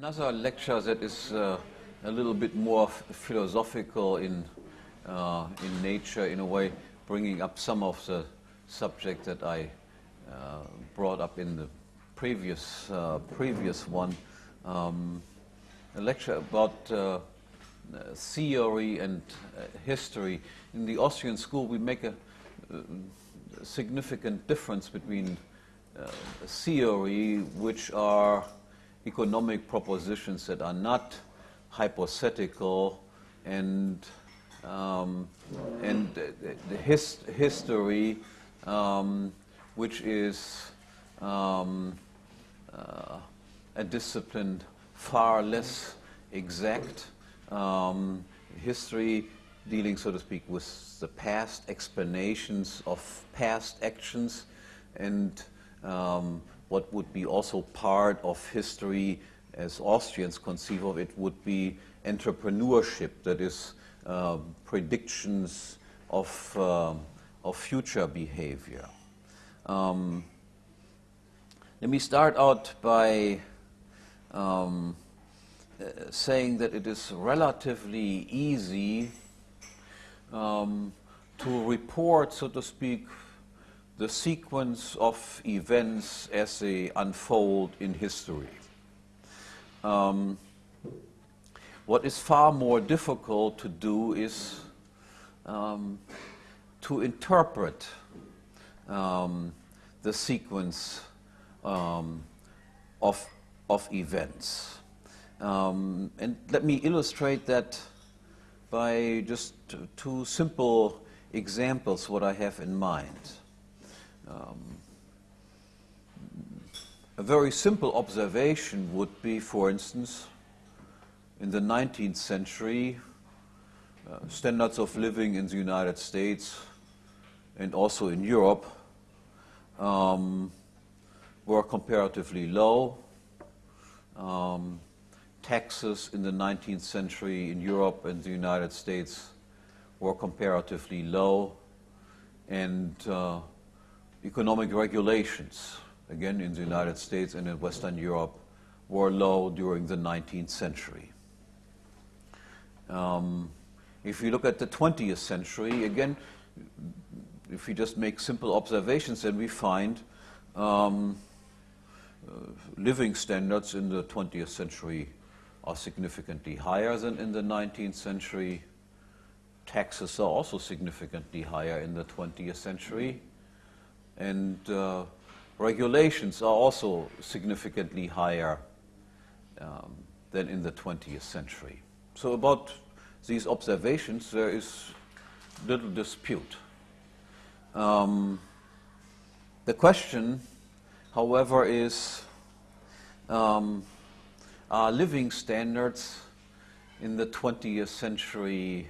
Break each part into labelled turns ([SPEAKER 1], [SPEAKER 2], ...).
[SPEAKER 1] Another lecture that is uh, a little bit more philosophical in, uh, in nature, in a way, bringing up some of the subject that I uh, brought up in the previous, uh, previous one. Um, a lecture about uh, theory and uh, history. In the Austrian school, we make a, a significant difference between theory, which are economic propositions that are not hypothetical and um, and the his history, um, which is um, uh, a discipline far less exact. Um, history dealing, so to speak, with the past explanations of past actions and um, what would be also part of history as Austrians conceive of it would be entrepreneurship, that is, uh, predictions of, uh, of future behavior. Um, let me start out by um, uh, saying that it is relatively easy um, to report, so to speak, the sequence of events as they unfold in history. Um, what is far more difficult to do is um, to interpret um, the sequence um, of, of events. Um, and let me illustrate that by just two simple examples what I have in mind. Um, a very simple observation would be, for instance, in the 19th century, uh, standards of living in the United States and also in Europe um, were comparatively low. Um, taxes in the 19th century in Europe and the United States were comparatively low. And uh, economic regulations, again in the United States and in Western Europe, were low during the 19th century. Um, if you look at the 20th century, again, if we just make simple observations, then we find um, uh, living standards in the 20th century are significantly higher than in the 19th century. Taxes are also significantly higher in the 20th century and uh, regulations are also significantly higher um, than in the 20th century. So about these observations, there is little dispute. Um, the question, however, is um, are living standards in the 20th century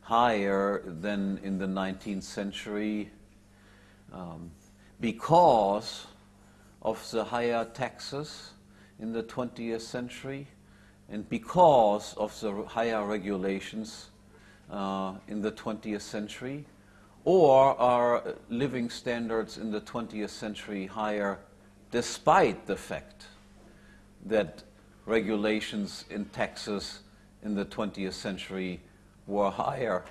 [SPEAKER 1] higher than in the 19th century um, because of the higher taxes in the 20th century and because of the higher regulations uh, in the 20th century? Or are living standards in the 20th century higher despite the fact that regulations in taxes in the 20th century were higher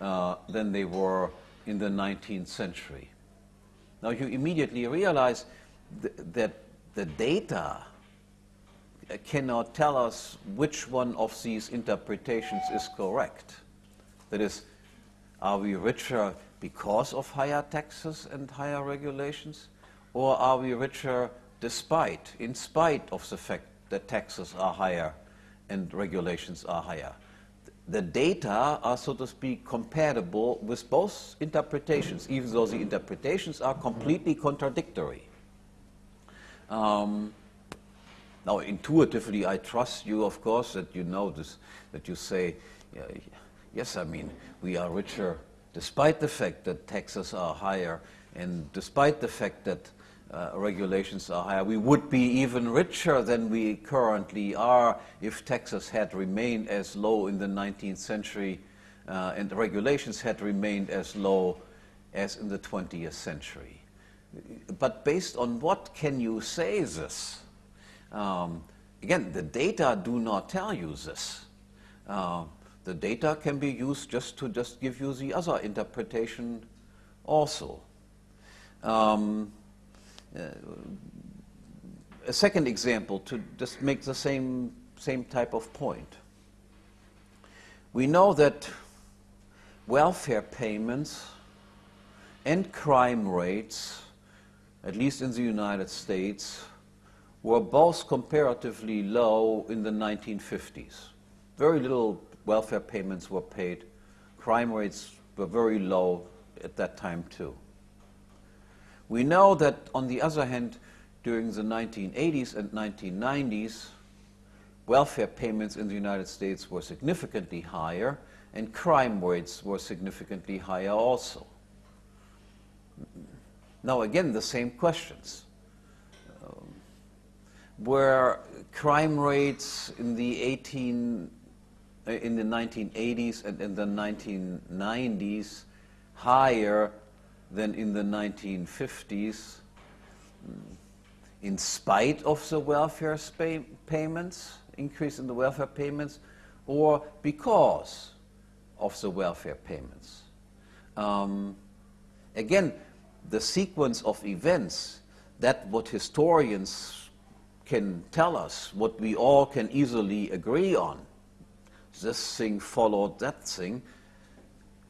[SPEAKER 1] uh, than they were in the 19th century? Now you immediately realize th that the data cannot tell us which one of these interpretations is correct. That is, are we richer because of higher taxes and higher regulations? Or are we richer despite, in spite of the fact that taxes are higher and regulations are higher? The data are, so to speak, compatible with both interpretations, even though the interpretations are completely contradictory. Um, now, intuitively, I trust you, of course, that you know this, that you say, yeah, yes, I mean, we are richer despite the fact that taxes are higher and despite the fact that uh, regulations are higher. We would be even richer than we currently are if taxes had remained as low in the 19th century uh, and the regulations had remained as low as in the 20th century. But based on what can you say this? Um, again, the data do not tell you this. Uh, the data can be used just to just give you the other interpretation also. Um, Uh, a second example to just make the same, same type of point. We know that welfare payments and crime rates, at least in the United States, were both comparatively low in the 1950s. Very little welfare payments were paid. Crime rates were very low at that time too. We know that, on the other hand, during the 1980s and 1990s, welfare payments in the United States were significantly higher and crime rates were significantly higher also. Now again, the same questions. Um, were crime rates in the 18 uh, in the 1980s and in the 1990s higher than in the 1950s in spite of the welfare payments, increase in the welfare payments, or because of the welfare payments. Um, again, the sequence of events, that what historians can tell us, what we all can easily agree on, this thing followed that thing,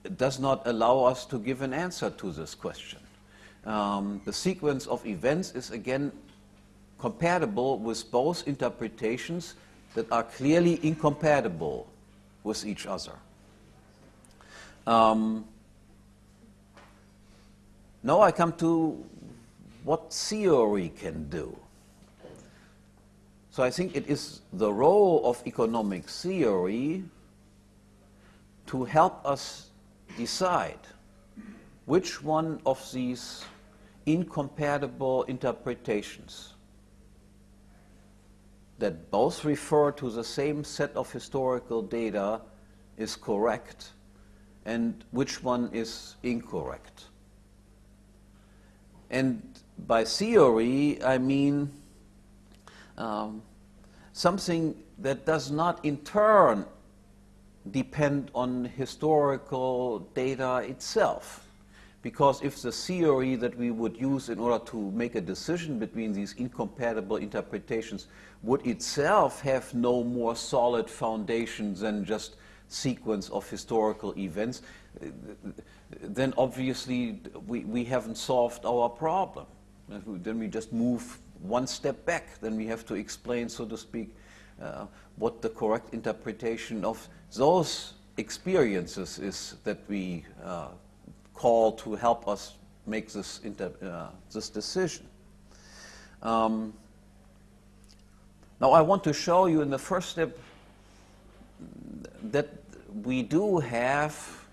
[SPEAKER 1] does not allow us to give an answer to this question. Um, the sequence of events is again compatible with both interpretations that are clearly incompatible with each other. Um, now I come to what theory can do. So I think it is the role of economic theory to help us decide which one of these incompatible interpretations that both refer to the same set of historical data is correct and which one is incorrect. And by theory, I mean um, something that does not in turn depend on historical data itself. Because if the theory that we would use in order to make a decision between these incompatible interpretations would itself have no more solid foundation than just sequence of historical events, then obviously we, we haven't solved our problem. Then we just move one step back. Then we have to explain, so to speak, uh, what the correct interpretation of those experiences is that we uh, call to help us make this, uh, this decision. Um, now I want to show you in the first step that we do have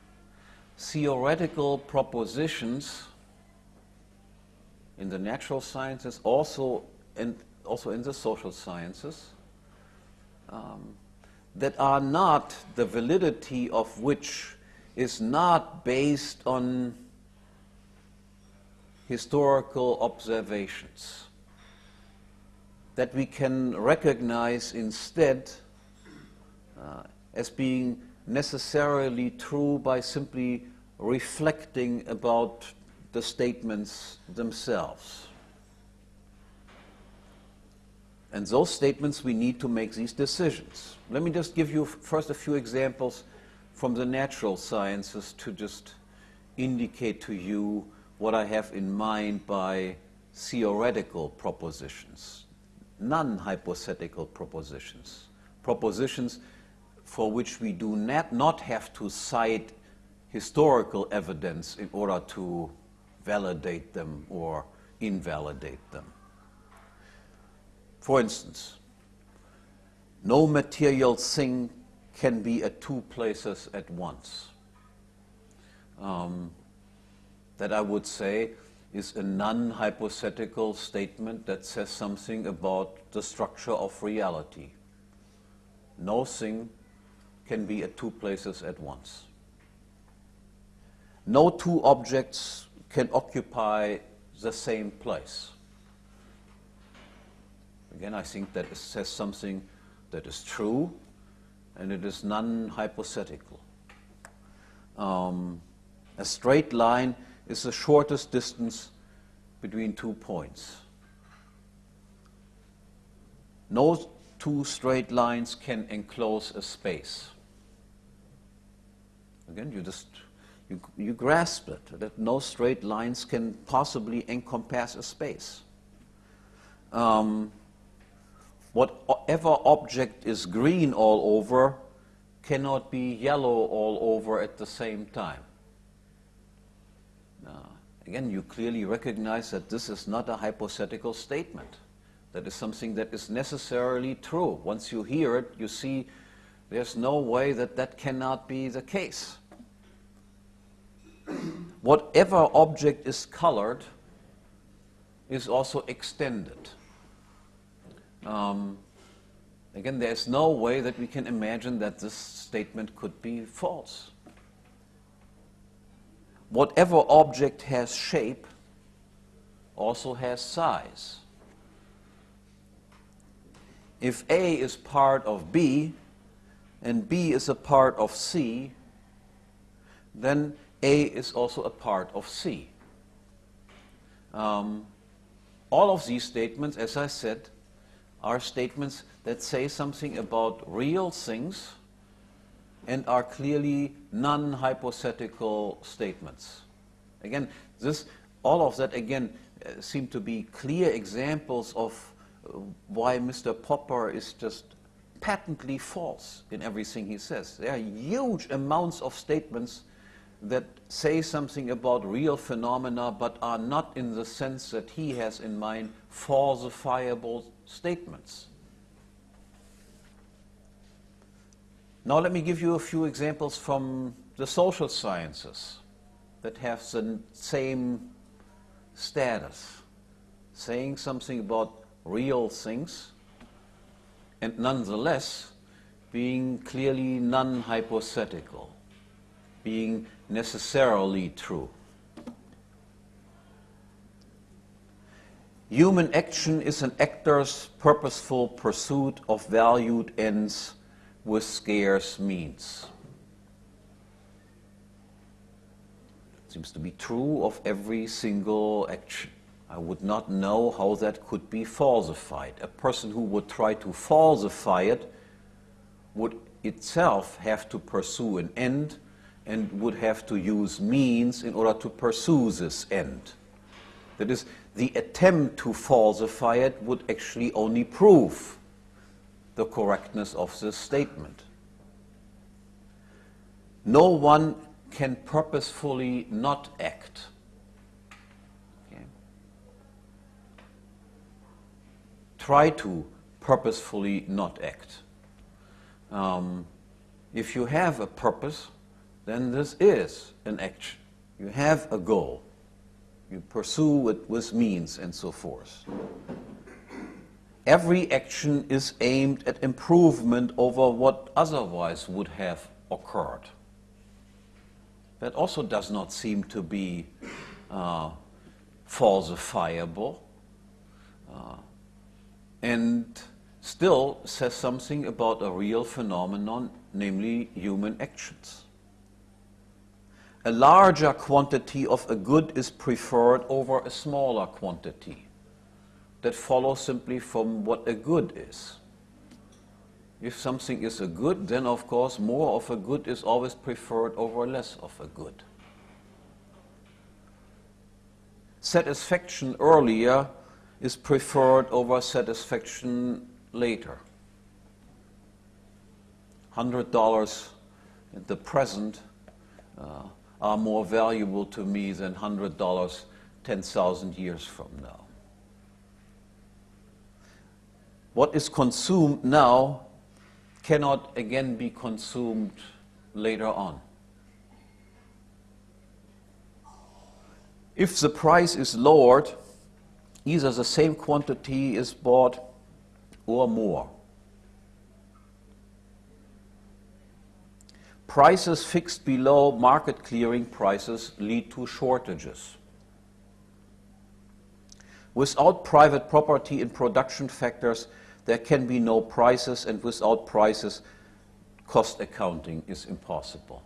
[SPEAKER 1] theoretical propositions in the natural sciences, also in, also in the social sciences, um, that are not the validity of which is not based on historical observations. That we can recognize instead uh, as being necessarily true by simply reflecting about the statements themselves. And those statements we need to make these decisions. Let me just give you first a few examples from the natural sciences to just indicate to you what I have in mind by theoretical propositions, non-hypothetical propositions, propositions for which we do not, not have to cite historical evidence in order to validate them or invalidate them. For instance, no material thing can be at two places at once. Um, that I would say is a non-hypothetical statement that says something about the structure of reality. No thing can be at two places at once. No two objects can occupy the same place. Again, I think that says something that is true and it is non-hypothetical. Um, a straight line is the shortest distance between two points. No two straight lines can enclose a space. Again, you just you, you grasp it that no straight lines can possibly encompass a space. Um, whatever object is green all over cannot be yellow all over at the same time. Now, again, you clearly recognize that this is not a hypothetical statement. That is something that is necessarily true. Once you hear it, you see there's no way that that cannot be the case. Whatever object is colored is also extended. Um, again, there's no way that we can imagine that this statement could be false. Whatever object has shape also has size. If A is part of B and B is a part of C, then A is also a part of C. Um, all of these statements, as I said, are statements that say something about real things and are clearly non-hypothetical statements. Again, this, all of that again uh, seem to be clear examples of uh, why Mr. Popper is just patently false in everything he says. There are huge amounts of statements that say something about real phenomena but are not in the sense that he has in mind falsifiable statements. Now let me give you a few examples from the social sciences that have the same status, saying something about real things and nonetheless being clearly non-hypothetical, being necessarily true. Human action is an actor's purposeful pursuit of valued ends with scarce means. It seems to be true of every single action. I would not know how that could be falsified. A person who would try to falsify it would itself have to pursue an end and would have to use means in order to pursue this end. That is, the attempt to falsify it would actually only prove the correctness of this statement. No one can purposefully not act. Okay. Try to purposefully not act. Um, if you have a purpose, then this is an action. You have a goal. You pursue it with means and so forth. Every action is aimed at improvement over what otherwise would have occurred. That also does not seem to be uh, falsifiable uh, and still says something about a real phenomenon, namely human actions a larger quantity of a good is preferred over a smaller quantity. That follows simply from what a good is. If something is a good, then of course more of a good is always preferred over less of a good. Satisfaction earlier is preferred over satisfaction later. $100 in the present uh, are more valuable to me than $100 10,000 years from now. What is consumed now cannot again be consumed later on. If the price is lowered, either the same quantity is bought or more. Prices fixed below market clearing prices lead to shortages. Without private property in production factors, there can be no prices, and without prices, cost accounting is impossible.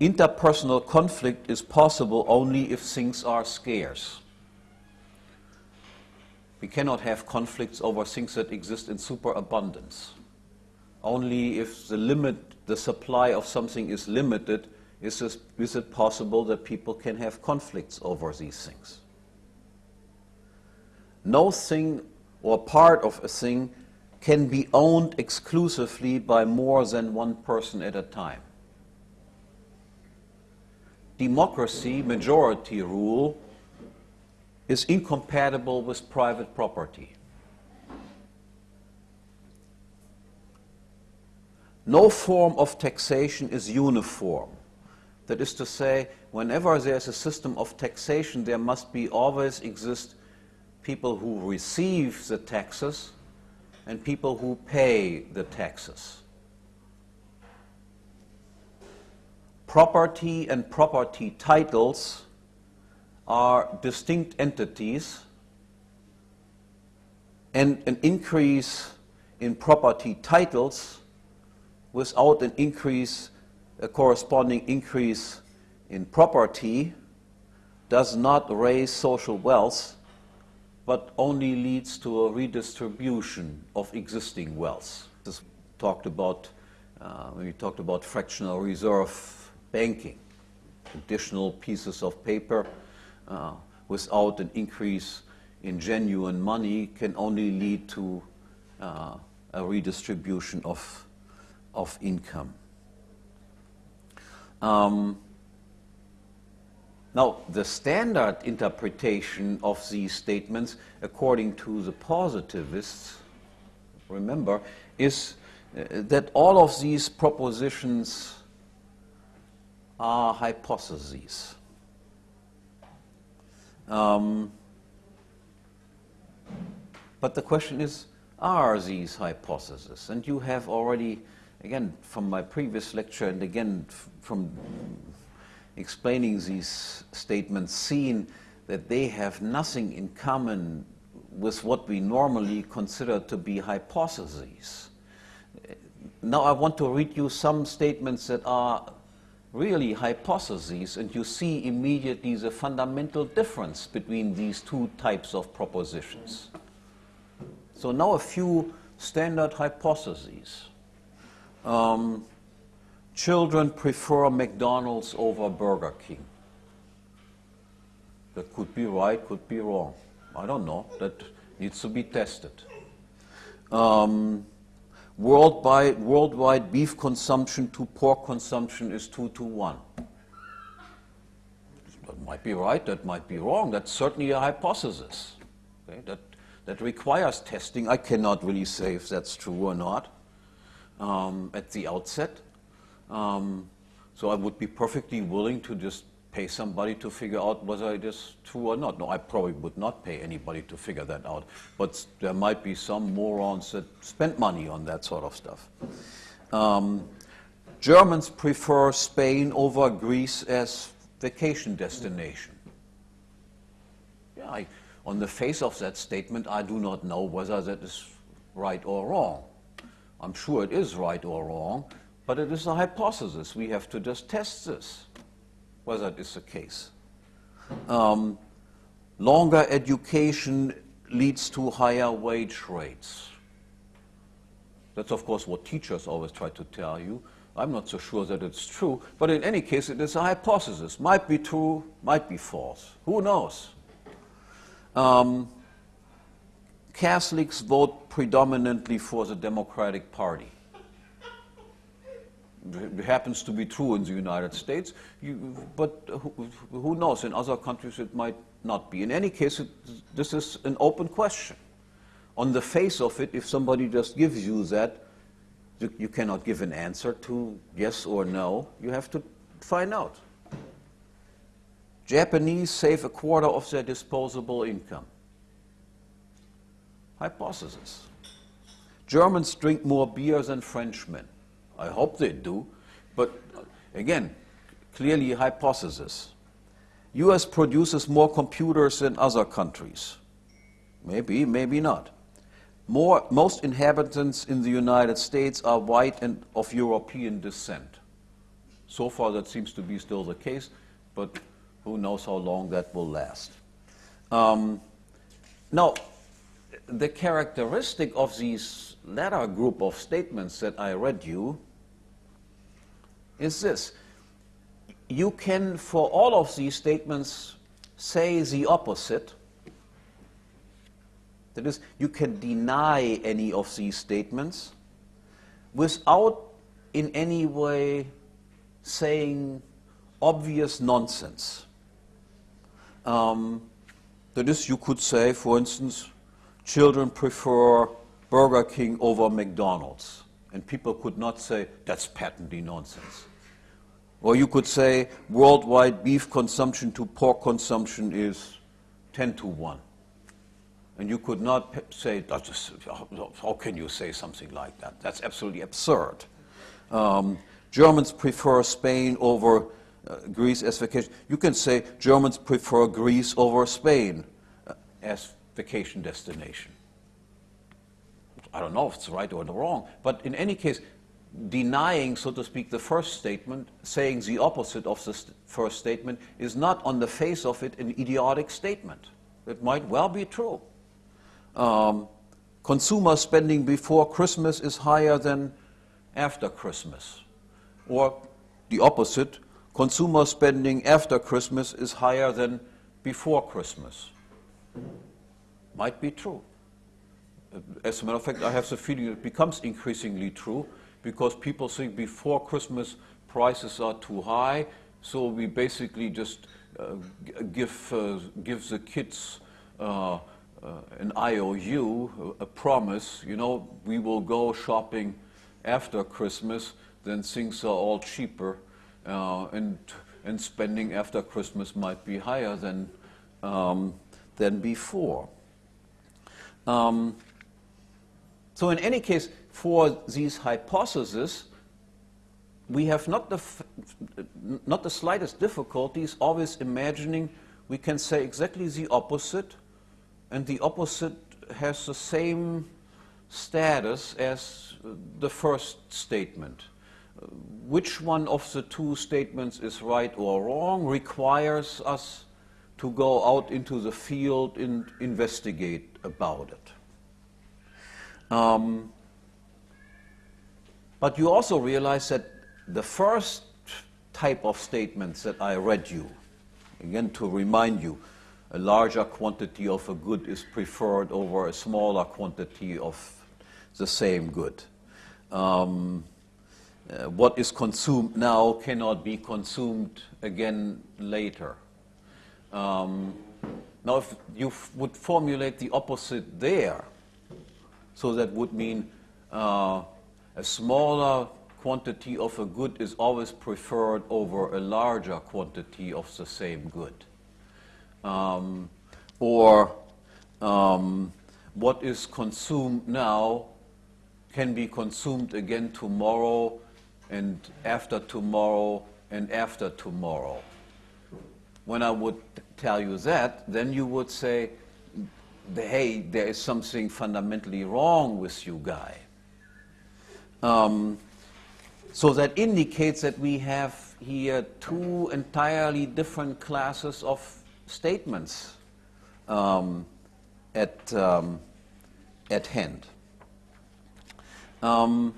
[SPEAKER 1] Interpersonal conflict is possible only if things are scarce. We cannot have conflicts over things that exist in superabundance. Only if the limit, the supply of something is limited, is, this, is it possible that people can have conflicts over these things. No thing or part of a thing can be owned exclusively by more than one person at a time democracy, majority rule, is incompatible with private property. No form of taxation is uniform. That is to say, whenever there's a system of taxation, there must be always exist people who receive the taxes and people who pay the taxes. property and property titles are distinct entities and an increase in property titles without an increase, a corresponding increase in property does not raise social wealth, but only leads to a redistribution of existing wealth. This talked about uh, we talked about fractional reserve banking. Additional pieces of paper uh, without an increase in genuine money can only lead to uh, a redistribution of, of income. Um, now, the standard interpretation of these statements, according to the positivists, remember, is uh, that all of these propositions are hypotheses. Um, but the question is, are these hypotheses? And you have already, again, from my previous lecture and again from explaining these statements, seen that they have nothing in common with what we normally consider to be hypotheses. Now I want to read you some statements that are really hypotheses, and you see immediately the fundamental difference between these two types of propositions. So now a few standard hypotheses. Um, children prefer McDonald's over Burger King. That could be right, could be wrong. I don't know. That needs to be tested. Um, worldwide, worldwide beef consumption to pork consumption is 2 to 1. That might be right, that might be wrong. That's certainly a hypothesis. Okay? That, that requires testing. I cannot really say if that's true or not um, at the outset. Um, so I would be perfectly willing to just pay somebody to figure out whether it is true or not. No, I probably would not pay anybody to figure that out. But there might be some morons that spend money on that sort of stuff. Um, Germans prefer Spain over Greece as vacation destination. Yeah, I, on the face of that statement, I do not know whether that is right or wrong. I'm sure it is right or wrong, but it is a hypothesis. We have to just test this whether it is the case. Um, longer education leads to higher wage rates. That's, of course, what teachers always try to tell you. I'm not so sure that it's true, but in any case, it is a hypothesis. Might be true, might be false. Who knows? Um, Catholics vote predominantly for the Democratic Party happens to be true in the United States, you, but who, who, knows? In other countries it might not be. In any case, it, this is an open question. On the face of it, if somebody just gives you that, you, you cannot give an answer to yes or no. You have to find out. Japanese save a quarter of their disposable income. Hypothesis. Germans drink more beer than Frenchmen. I hope they do. But again, clearly hypothesis. US produces more computers than other countries. Maybe, maybe not. More, most inhabitants in the United States are white and of European descent. So far, that seems to be still the case, but who knows how long that will last. Um, now, the characteristic of these latter group of statements that I read you is this. You can, for all of these statements, say the opposite. That is, you can deny any of these statements without in any way saying obvious nonsense. Um, that is, you could say, for instance, children prefer Burger King over McDonald's. And people could not say, that's patently nonsense. Or you could say, worldwide beef consumption to pork consumption is 10 to 1. And you could not say, how can you say something like that? That's absolutely absurd. Um, Germans prefer Spain over uh, Greece as vacation. You can say Germans prefer Greece over Spain uh, as vacation destination. I don't know if it's right or wrong, but in any case, denying, so to speak, the first statement, saying the opposite of the st first statement, is not on the face of it an idiotic statement. It might well be true. Um, consumer spending before Christmas is higher than after Christmas. Or the opposite, consumer spending after Christmas is higher than before Christmas. Might be true. As a matter of fact, I have the feeling it becomes increasingly true because people think before Christmas prices are too high, so we basically just uh, give, uh, give the kids uh, uh an IOU, a promise, you know, we will go shopping after Christmas, then things are all cheaper, uh, and, and spending after Christmas might be higher than, um, than before. Um, so in any case, for these hypotheses, we have not the, not the slightest difficulties always imagining we can say exactly the opposite, and the opposite has the same status as the first statement. Which one of the two statements is right or wrong requires us to go out into the field and investigate about it. Um, but you also realize that the first type of statements that I read you, again to remind you, a larger quantity of a good is preferred over a smaller quantity of the same good. Um, uh, what is consumed now cannot be consumed again later. Um, now, if you would formulate the opposite there, so that would mean uh, a smaller quantity of a good is always preferred over a larger quantity of the same good. Um, or um, what is consumed now can be consumed again tomorrow and after tomorrow and after tomorrow. When I would tell you that, then you would say, hey, there is something fundamentally wrong with you guy. Um, so that indicates that we have here two entirely different classes of statements um, at, um, at hand. Um,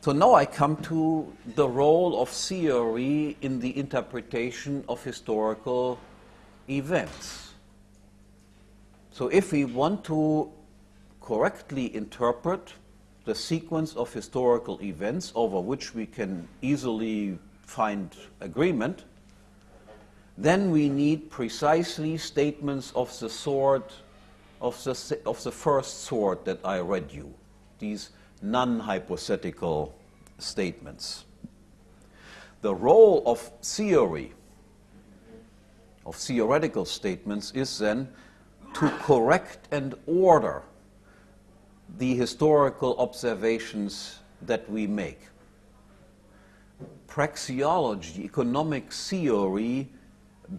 [SPEAKER 1] so now I come to the role of theory in the interpretation of historical events. So if we want to correctly interpret the sequence of historical events over which we can easily find agreement, then we need precisely statements of the sort of the, of the first sort that I read you, these non-hypothetical statements. The role of theory, of theoretical statements, is then to correct and order the historical observations that we make. Praxeology, economic theory,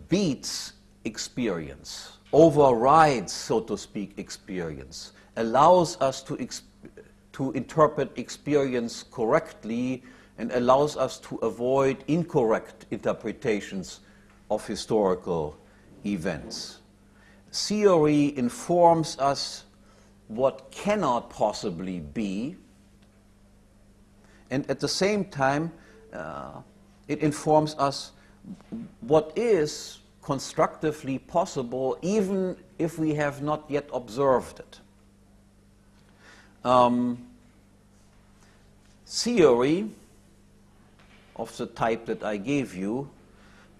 [SPEAKER 1] beats experience, overrides, so to speak, experience, allows us to, exp to interpret experience correctly and allows us to avoid incorrect interpretations of historical events. Theory informs us what cannot possibly be, and at the same time, uh, it informs us what is constructively possible, even if we have not yet observed it. Um, theory of the type that I gave you,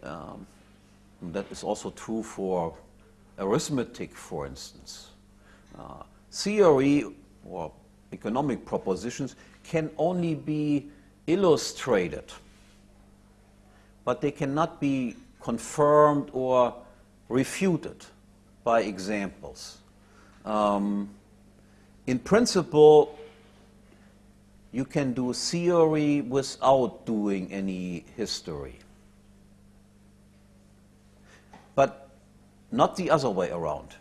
[SPEAKER 1] um, that is also true for arithmetic, for instance. Uh, theory or economic propositions can only be illustrated, but they cannot be confirmed or refuted by examples. Um, in principle, you can do theory without doing any history. But not the other way around.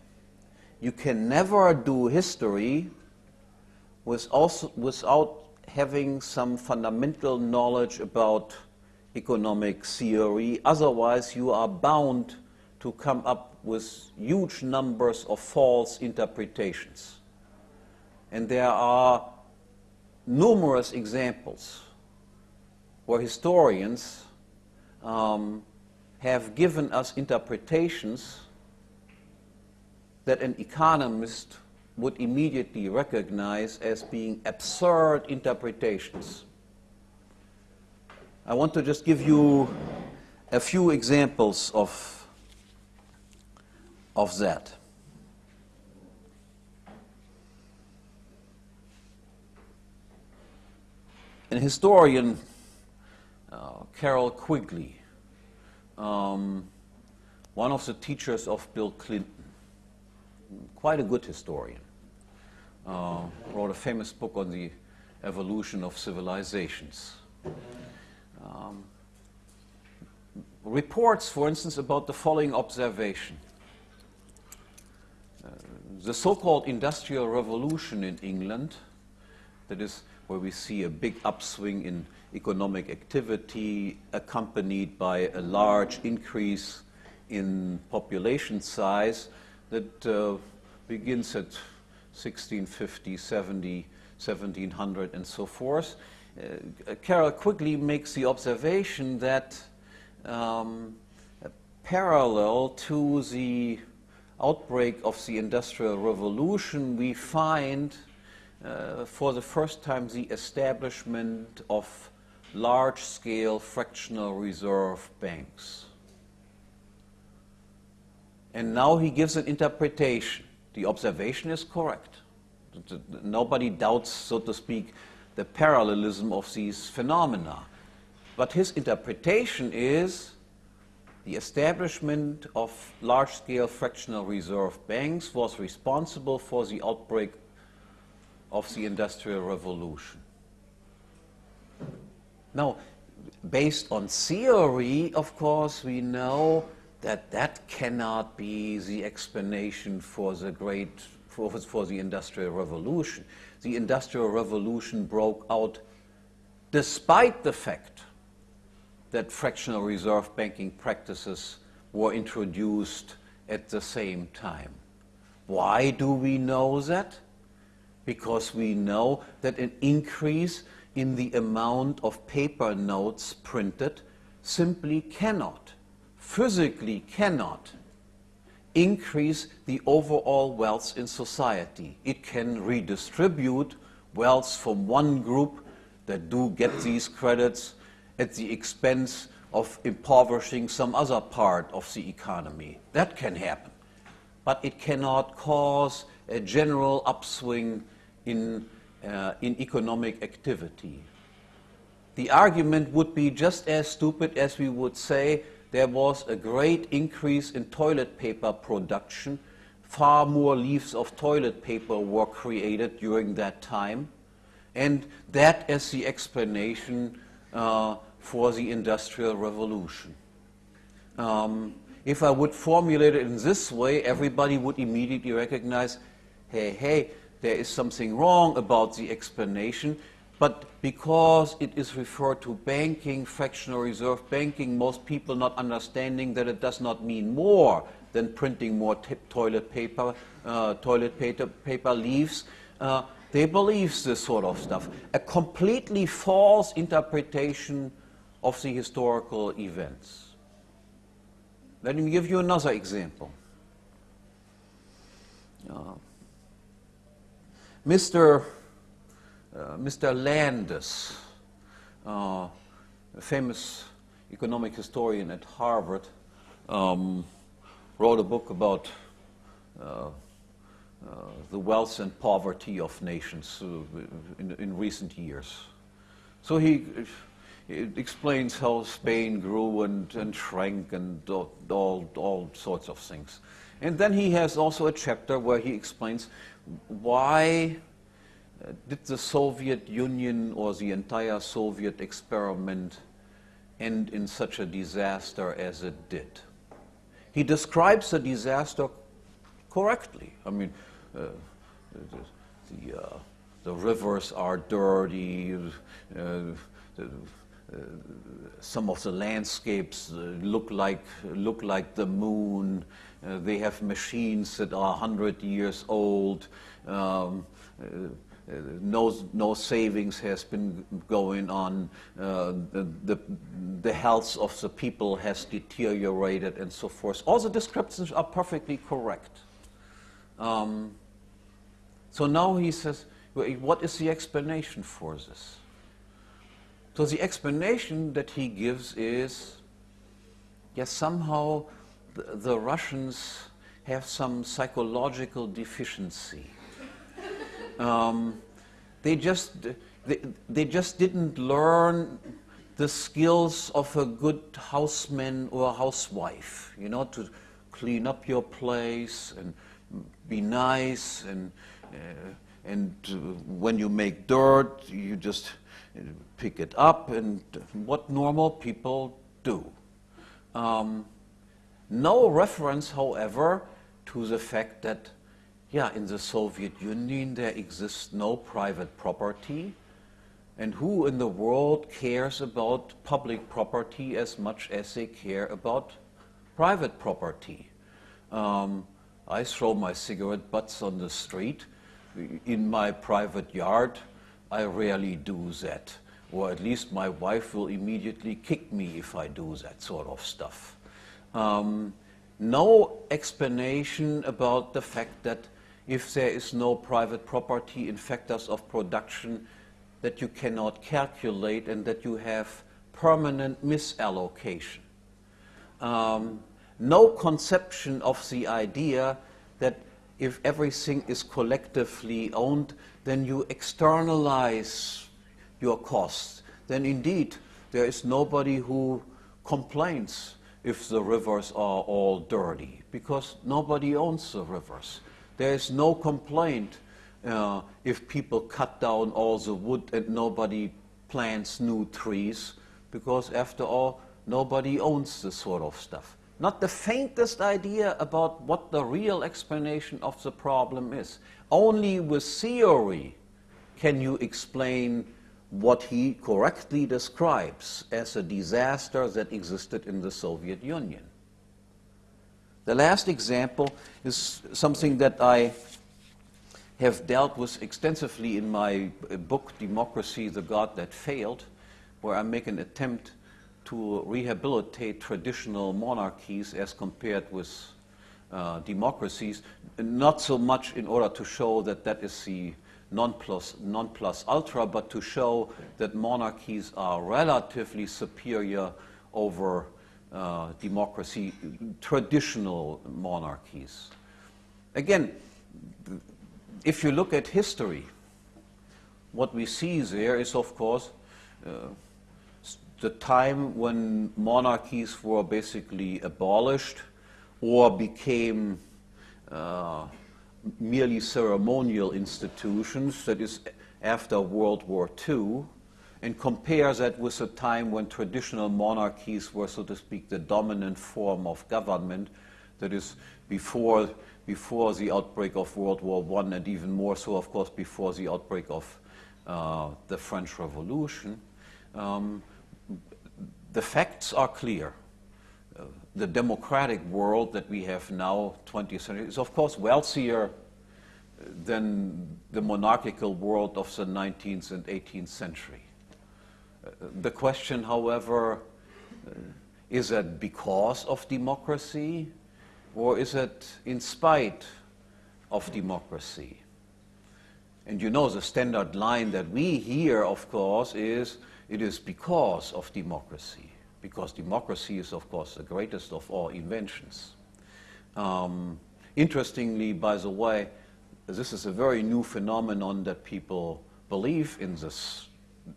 [SPEAKER 1] You can never do history without, having some fundamental knowledge about economic theory. Otherwise, you are bound to come up with huge numbers of false interpretations. And there are numerous examples where historians um, have given us interpretations that an economist would immediately recognize as being absurd interpretations. I want to just give you a few examples of, of that. An historian, uh, Carroll Quigley, um, one of the teachers of Bill Clinton, quite a good historian, uh, wrote a famous book on the evolution of civilizations. Um, reports, for instance, about the following observation. Uh, the so-called Industrial Revolution in England, that is where we see a big upswing in economic activity accompanied by a large increase in population size that uh, begins at 1650, 70, 1700 and so forth. Uh, Carroll Quigley makes the observation that um, parallel to the outbreak of the Industrial Revolution, we find uh, for the first time the establishment of large-scale fractional reserve banks. And now he gives an interpretation. The observation is correct. Nobody doubts, so to speak, the parallelism of these phenomena. But his interpretation is the establishment of large-scale fractional reserve banks was responsible for the outbreak of the Industrial Revolution. Now, based on theory, of course, we know that that cannot be the explanation for the great, for, for the Industrial Revolution. The Industrial Revolution broke out despite the fact that fractional reserve banking practices were introduced at the same time. Why do we know that? because we know that an increase in the amount of paper notes printed simply cannot, physically cannot, increase the overall wealth in society. It can redistribute wealth from one group that do get these credits at the expense of impoverishing some other part of the economy. That can happen. But it cannot cause a general upswing in, uh, in economic activity. The argument would be just as stupid as we would say there was a great increase in toilet paper production. Far more leaves of toilet paper were created during that time. And that is the explanation uh, for the Industrial Revolution. Um, if I would formulate it in this way, everybody would immediately recognize, hey, hey, there is something wrong about the explanation. But because it is referred to banking, fractional reserve banking, most people not understanding that it does not mean more than printing more toilet paper, uh, toilet paper, paper leaves. Uh, they believe this sort of stuff. A completely false interpretation of the historical events. Let me give you another example. Uh, Mr. Uh, Mr. Landes, uh, a famous economic historian at Harvard, um, wrote a book about uh, the wealth and poverty of nations in, in, recent years. So he, he, explains how Spain grew and, and shrank and all, all, all sorts of things. And then he has also a chapter where he explains why did the Soviet Union or the entire Soviet experiment end in such a disaster as it did? He describes the disaster correctly. I mean, uh, the, the, uh, the, rivers are dirty, uh, the, uh, some of the landscapes uh, look like, look like the moon. they have machines that are 100 years old. Um, no, no savings has been going on, uh, the, the, the, health of the people has deteriorated and so forth. All the descriptions are perfectly correct. Um, so now he says, what is the explanation for this? So the explanation that he gives is, yes, somehow the, the Russians have some psychological deficiency um, they just they, they just didn't learn the skills of a good houseman or a housewife, you know, to clean up your place and be nice and uh, and uh, when you make dirt, you just pick it up and what normal people do. Um, no reference, however, to the fact that yeah, in the Soviet Union there exists no private property. And who in the world cares about public property as much as they care about private property? Um, I throw my cigarette butts on the street. In my private yard, I rarely do that. Or at least my wife will immediately kick me if I do that sort of stuff. Um, no explanation about the fact that if there is no private property in factors of production that you cannot calculate and that you have permanent misallocation. Um, no conception of the idea that if everything is collectively owned, then you externalize your costs. Then indeed, there is nobody who complains if the rivers are all dirty, because nobody owns the rivers. There is no complaint uh, if people cut down all the wood and nobody plants new trees, because after all, nobody owns this sort of stuff. Not the faintest idea about what the real explanation of the problem is. Only with theory can you explain what he correctly describes as a disaster that existed in the Soviet Union. The last example is something that I have dealt with extensively in my book, Democracy, the God That Failed, where I make an attempt to rehabilitate traditional monarchies as compared with uh, democracies, not so much in order to show that that is the non plus, non plus ultra, but to show that monarchies are relatively superior over uh, democracy, traditional monarchies. Again, if you look at history, what we see there is, of course, uh, the time when monarchies were basically abolished or became uh, merely ceremonial institutions, that is, after World War II, and compare that with a time when traditional monarchies were, so to speak, the dominant form of government, that is before, before the outbreak of World War I, and even more so, of course, before the outbreak of uh, the French Revolution. Um, the facts are clear. Uh, the democratic world that we have now, 20th century, is of course wealthier than the monarchical world of the 19th and 18th century. The question, however, uh, is that because of democracy or is it in spite of democracy? And you know the standard line that we hear, of course, is it is because of democracy, because democracy is, of course, the greatest of all inventions. Um, interestingly, by the way, this is a very new phenomenon that people believe in this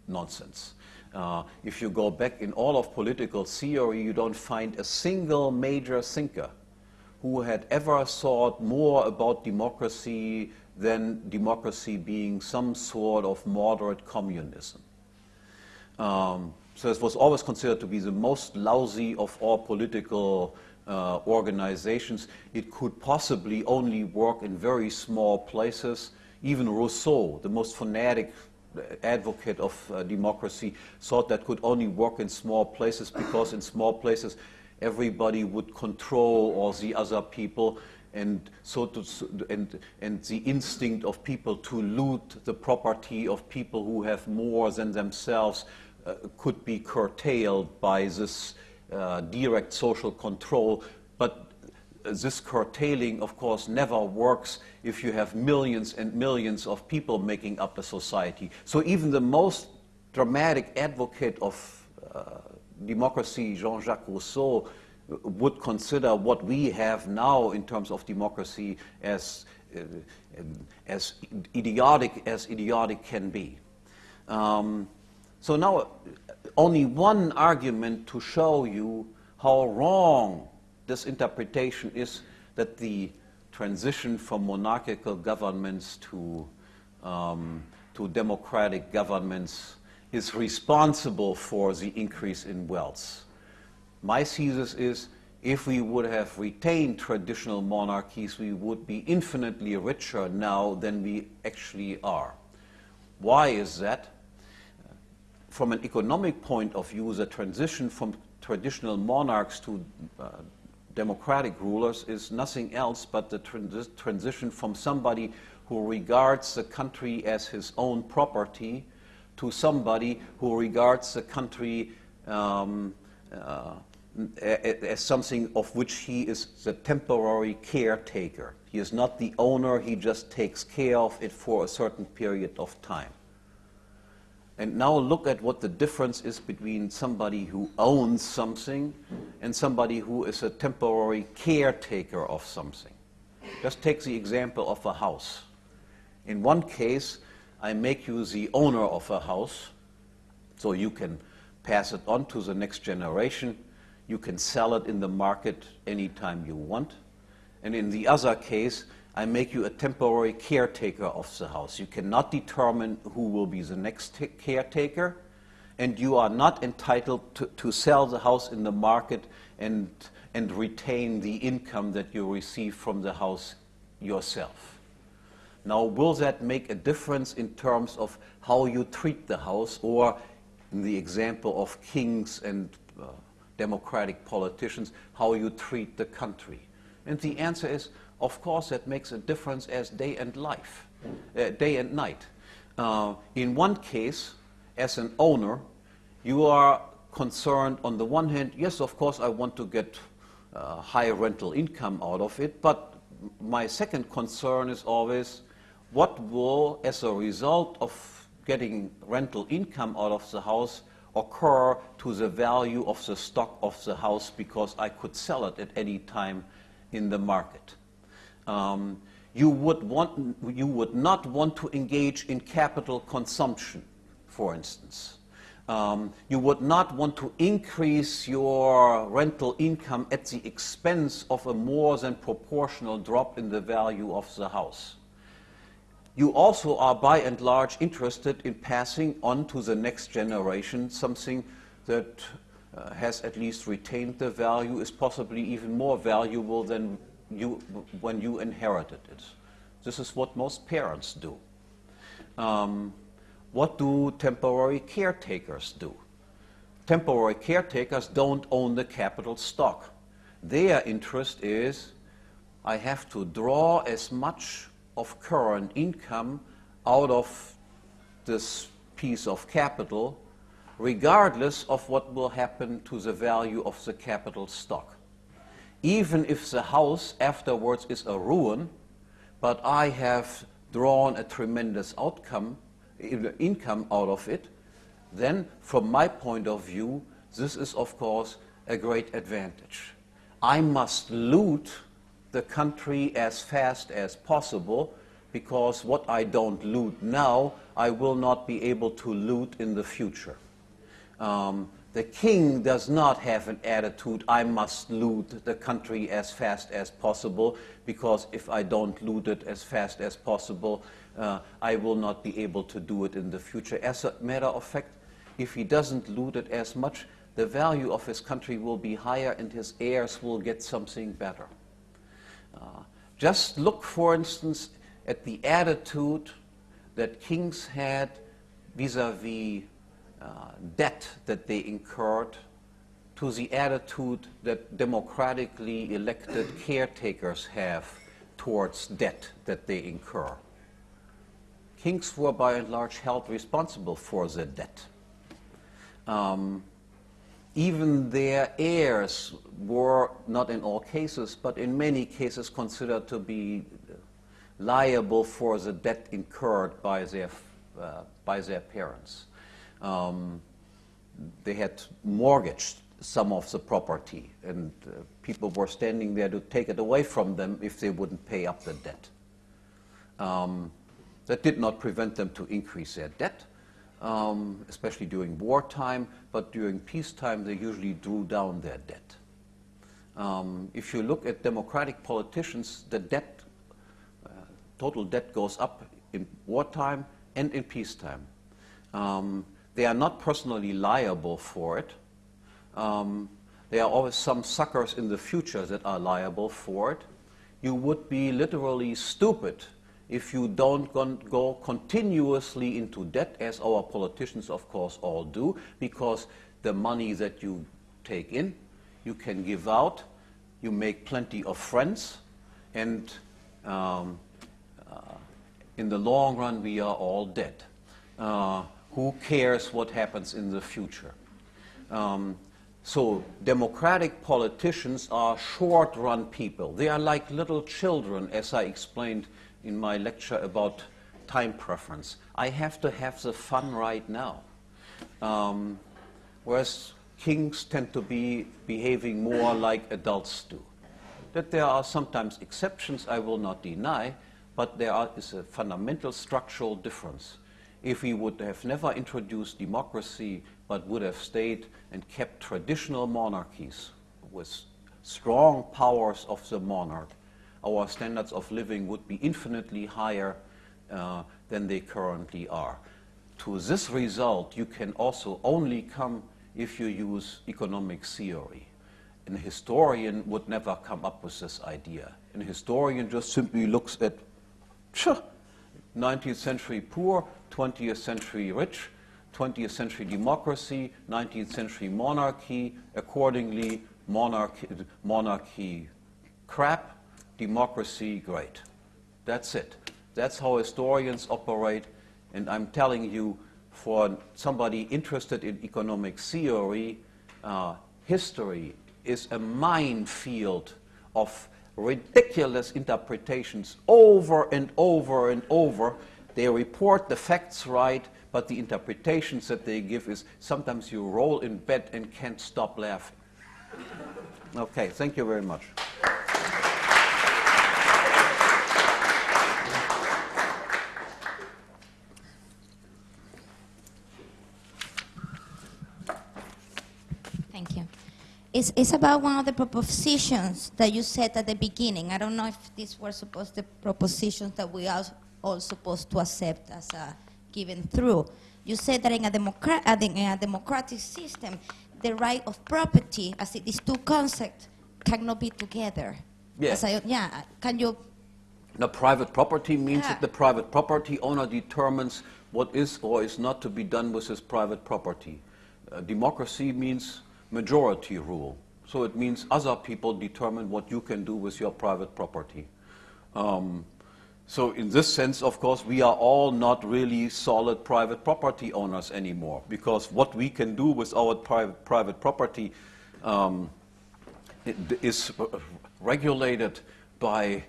[SPEAKER 1] nonsense. Uh, if you go back in all of political theory, you don't find a single major thinker who had ever thought more about democracy than democracy being some sort of moderate communism. Um, so it was always considered to be the most lousy of all political uh, organizations. It could possibly only work in very small places. Even Rousseau, the most fanatic advocate of uh, democracy, thought that could only work in small places because in small places everybody would control all the other people and so to, and, and the instinct of people to loot the property of people who have more than themselves uh, could be curtailed by this uh, direct social control. But this curtailing, of course, never works if you have millions and millions of people making up a society. So even the most dramatic advocate of uh, democracy, Jean-Jacques Rousseau, would consider what we have now in terms of democracy as, uh, as idiotic as idiotic can be. Um, so now, only one argument to show you how wrong this interpretation is that the transition from monarchical governments to, um, to democratic governments is responsible for the increase in wealth. My thesis is if we would have retained traditional monarchies, we would be infinitely richer now than we actually are. Why is that? from an economic point of view, the transition from traditional monarchs to uh, democratic rulers is nothing else but the trans transition from somebody who regards the country as his own property to somebody who regards the country um, uh, as something of which he is the temporary caretaker. He is not the owner, he just takes care of it for a certain period of time. And now look at what the difference is between somebody who owns something and somebody who is a temporary caretaker of something. Just take the example of a house. In one case, I make you the owner of a house, so you can pass it on to the next generation. You can sell it in the market anytime you want. And in the other case, I make you a temporary caretaker of the house. You cannot determine who will be the next caretaker, and you are not entitled to, to sell the house in the market and, and retain the income that you receive from the house yourself. Now, will that make a difference in terms of how you treat the house, or in the example of kings and uh, democratic politicians, how you treat the country? And the answer is of course that makes a difference as day and life, uh, day and night. Uh, in one case, as an owner, you are concerned on the one hand, yes, of course, I want to get uh, high rental income out of it, but my second concern is always what will, as a result of getting rental income out of the house, occur to the value of the stock of the house because I could sell it at any time in the market. Um, you, would want, you would not want to engage in capital consumption, for instance. Um, you would not want to increase your rental income at the expense of a more than proportional drop in the value of the house. you also are by and large interested in passing on to the next generation something that uh, has at least retained the value, is possibly even more valuable than you, when you inherited it. This is what most parents do. Um, what do temporary caretakers do? Temporary caretakers don't own the capital stock. Their interest is I have to draw as much of current income out of this piece of capital, regardless of what will happen to the value of the capital stock. Even if the house afterwards is a ruin, but I have drawn a tremendous outcome, income out of it, then from my point of view, this is of course a great advantage. I must loot the country as fast as possible because what I don't loot now, I will not be able to loot in the future. Um, the king does not have an attitude, I must loot the country as fast as possible, because if I don't loot it as fast as possible, uh, I will not be able to do it in the future. As a matter of fact, if he doesn't loot it as much, the value of his country will be higher and his heirs will get something better. Uh, just look, for instance, at the attitude that kings had vis-a-vis uh, debt that they incurred to the attitude that democratically elected caretakers have towards debt that they incur. Kings were by and large held responsible for the debt. Um, even their heirs were, not in all cases, but in many cases considered to be liable for the debt incurred by their, uh, by their parents. Um, they had mortgaged some of the property, and uh, people were standing there to take it away from them if they wouldn't pay up the debt. Um, that did not prevent them to increase their debt, um, especially during wartime, but during peacetime they usually drew down their debt. Um, if you look at democratic politicians, the debt, uh, total debt goes up in wartime and in peacetime. They are not personally liable for it. Um, there are always some suckers in the future that are liable for it. You would be literally stupid if you don't go continuously into debt, as our politicians, of course, all do, because the money that you take in, you can give out, you make plenty of friends, and um, uh, in the long run, we are all dead. Uh, who cares what happens in the future? Um, so democratic politicians are short-run people. They are like little children, as I explained in my lecture about time preference. I have to have the fun right now. Um, whereas kings tend to be behaving more like adults do. That there are sometimes exceptions, I will not deny, but there are, is a fundamental structural difference. If we would have never introduced democracy, but would have stayed and kept traditional monarchies with strong powers of the monarch, our standards of living would be infinitely higher uh, than they currently are. To this result, you can also only come if you use economic theory. An historian would never come up with this idea. An historian just simply looks at 19th century poor, 20th century rich, 20th century democracy, 19th century monarchy, accordingly monarchy, monarchy crap, democracy, great. That's it. That's how historians operate. And I'm telling you, for somebody interested in economic theory, uh, history is a minefield of ridiculous interpretations over and over and over. They report the facts right, but the interpretations that they give is sometimes you roll in bed and can't stop laughing. Okay, thank you very much. Thank you.
[SPEAKER 2] It's, it's about one of the propositions that you said at the beginning. I don't know if these were supposed the propositions that we all supposed to accept as a given through. You said that in a, democra- uh, in a democratic system, the right of property, as it is two concepts, cannot be together.
[SPEAKER 1] Yeah.
[SPEAKER 2] I- yeah. Can you?
[SPEAKER 1] Now, private property means
[SPEAKER 2] Yeah.
[SPEAKER 1] that the private property owner determines what is or is not to be done with his private property. Uh, democracy means majority rule. So it means other people determine what you can do with your private property. Um, so in this sense, of course, we are all not really solid private property owners anymore because what we can do with our private, private property um, is regulated by,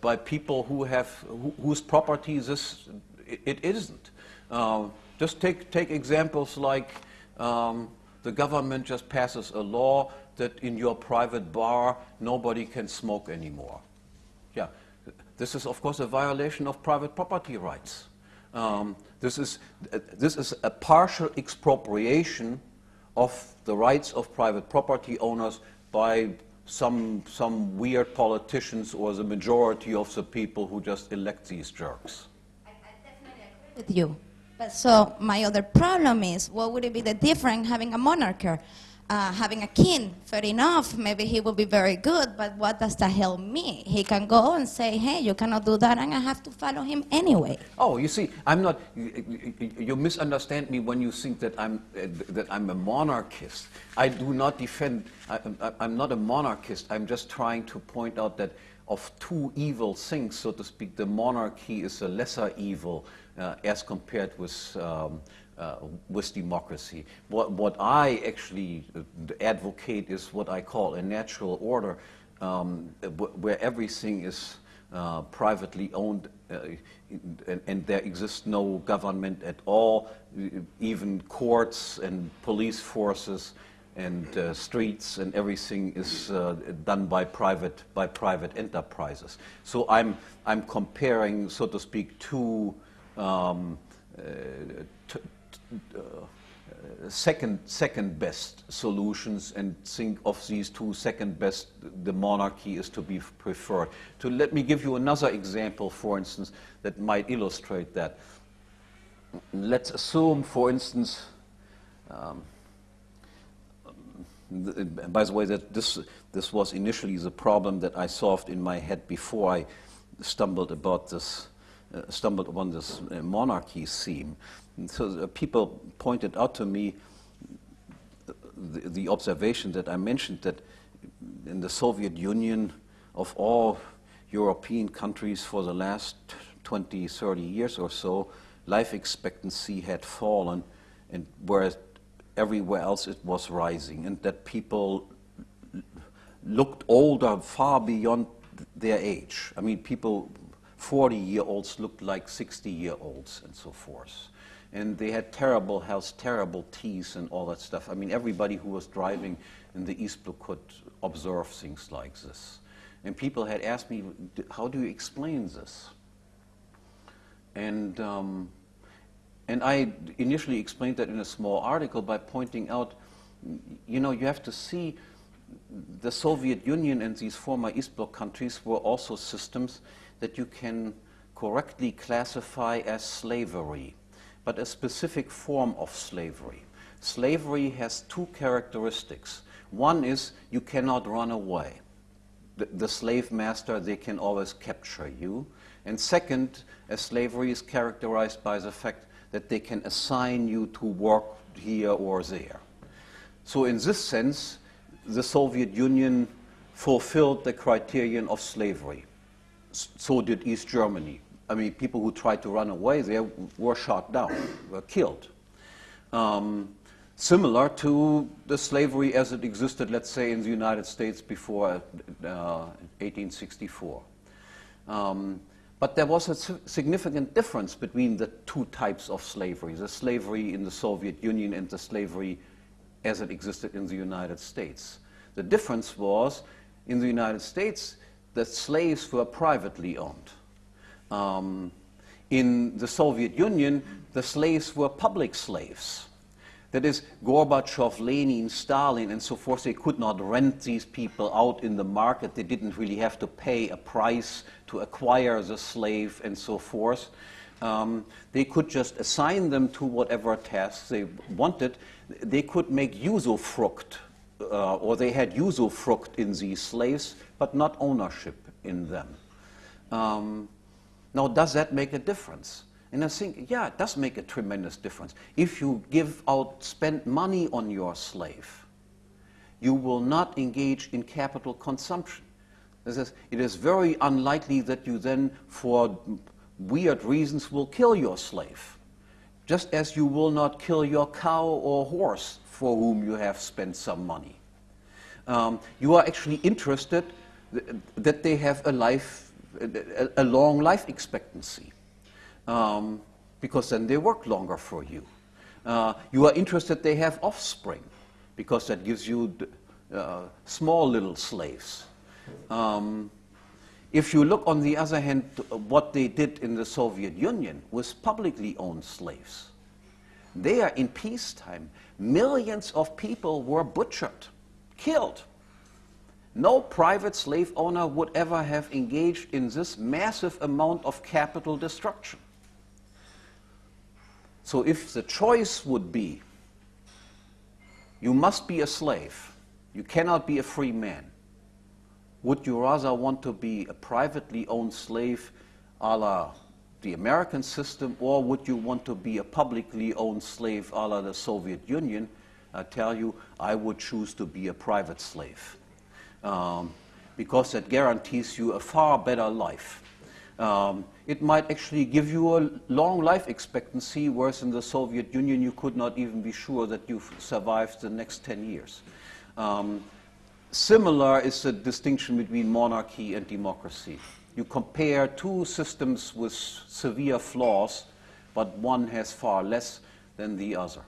[SPEAKER 1] by, people who have, who, whose property this, it, it isn't. Uh, just take, take examples like um, the government just passes a law that in your private bar nobody can smoke anymore. Yeah, this is of course a violation of private property rights. Um, this, is, uh, this is a partial expropriation of the rights of private property owners by some, some weird politicians or the majority of the people who just elect these jerks.
[SPEAKER 2] I, I definitely agree with you. But so my other problem is, what would it be the difference having a monarch? Uh, having a king, fair enough, maybe he will be very good, but what does that help me? He can go and say, hey, you cannot do that, and I have to follow him anyway.
[SPEAKER 1] Oh, you see, I'm not. You, you- you misunderstand me when you think that I'm uh, that I'm a monarchist. I do not defend. I, I, I'm not a monarchist. I'm just trying to point out that of two evil things, so to speak, the monarchy is a lesser evil uh, as compared with. Um, uh, with democracy. What, what I actually advocate is what I call a natural order, um, where everything is uh, privately owned uh, and, and there exists no government at all, even courts and police forces and uh, streets and everything is uh, done by private, by private enterprises. So I'm, I'm comparing, so to speak, two um, uh, second, second best solutions and think of these two second best, the monarchy is to be preferred. To let me give you another example, for instance, that might illustrate that. Let's assume, for instance, um, th- by the way, that this, this was initially the problem that I solved in my head before I stumbled about this, uh, stumbled upon this uh, monarchy theme. So uh, people pointed out to me the, the observation that I mentioned that in the Soviet Union, of all European countries for the last 20, 30 years or so, life expectancy had fallen, and whereas everywhere else it was rising, and that people looked older far beyond their age. I mean, people, 40 year olds looked like 60 year olds, and so forth. And they had terrible health, terrible teeth, and all that stuff. I mean, everybody who was driving in the East Bloc could observe things like this. And people had asked me, How do you explain this? And, um, and I initially explained that in a small article by pointing out, you know, you have to see the Soviet Union and these former East Bloc countries were also systems that you can correctly classify as slavery, but a specific form of slavery. Slavery has two characteristics. One is you cannot run away the, the slave master, they can always capture you. And second, a slavery is characterized by the fact that they can assign you to work here or there. So, in this sense, the Soviet Union fulfilled the criterion of slavery. So did East Germany. I mean, people who tried to run away there were shot down, were killed. Um, similar to the slavery as it existed, let's say, in the United States before uh, 1864. Um, but there was a significant difference between the two types of slavery the slavery in the Soviet Union and the slavery as it existed in the United States. The difference was in the United States, the slaves were privately owned. Um, in the Soviet Union, the slaves were public slaves. That is, Gorbachev, Lenin, Stalin, and so forth, they could not rent these people out in the market. They didn't really have to pay a price to acquire the slave and so forth. Um, they could just assign them to whatever tasks they wanted. They could make usufruct, uh, or they had usufruct in these slaves, but not ownership in them. Um, now, does that make a difference? And I think, yeah, it does make a tremendous difference. If you give out, spend money on your slave, you will not engage in capital consumption. It is very unlikely that you then, for weird reasons, will kill your slave. Just as you will not kill your cow or horse for whom you have spent some money. Um, you are actually interested th that they have a life, a, a long life expectancy um, because then they work longer for you. Uh, you are interested they have offspring because that gives you uh, small little slaves. Um, if you look on the other hand what they did in the Soviet Union was publicly owned slaves, there in peacetime, millions of people were butchered, killed. No private slave owner would ever have engaged in this massive amount of capital destruction. So if the choice would be, you must be a slave, you cannot be a free man, would you rather want to be a privately owned slave a la the American system, or would you want to be a publicly owned slave a la the Soviet Union? I tell you, I would choose to be a private slave. Um, because that guarantees you a far better life. Um, it might actually give you a long life expectancy, whereas in the Soviet Union you could not even be sure that you've survived the next 10 years. Um, similar is the distinction between monarchy and democracy. You compare two systems with severe flaws, but one has far less than the other.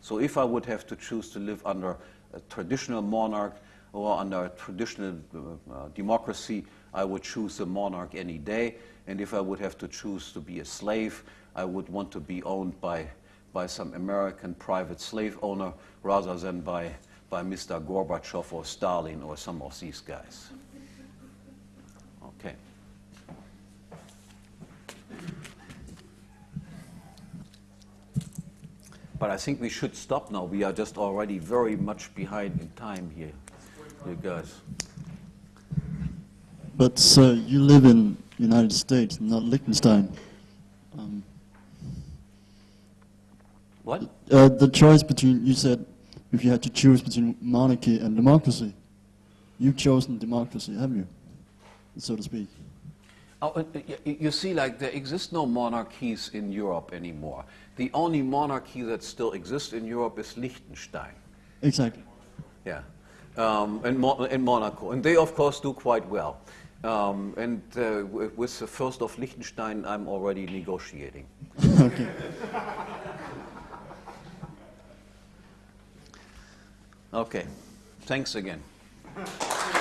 [SPEAKER 1] So if I would have to choose to live under a traditional monarch or under traditional uh, uh democracy, I would choose a monarch any day. And if I would have to choose to be a slave, I would want to be owned by, by some American private slave owner rather than by, by Mr. Gorbachev or Stalin or some of these guys. Okay. But I think we should stop now. We are just already very much behind in time here, you guys.
[SPEAKER 3] But sir, you live in United States, not Liechtenstein. Um,
[SPEAKER 1] what?
[SPEAKER 3] Uh, the choice between, you said, if you had to choose between monarchy and democracy, you've chosen democracy, have you? So to speak.
[SPEAKER 1] Oh, uh, you see, like, there exist no monarchies in Europe anymore. The only monarchy that still exists in Europe is Liechtenstein.
[SPEAKER 3] Exactly.
[SPEAKER 1] Yeah, um, and, Mo and Monaco. And they, of course, do quite well. Um, and uh, with the first of Liechtenstein, I'm already negotiating. okay. Okay. Thanks again.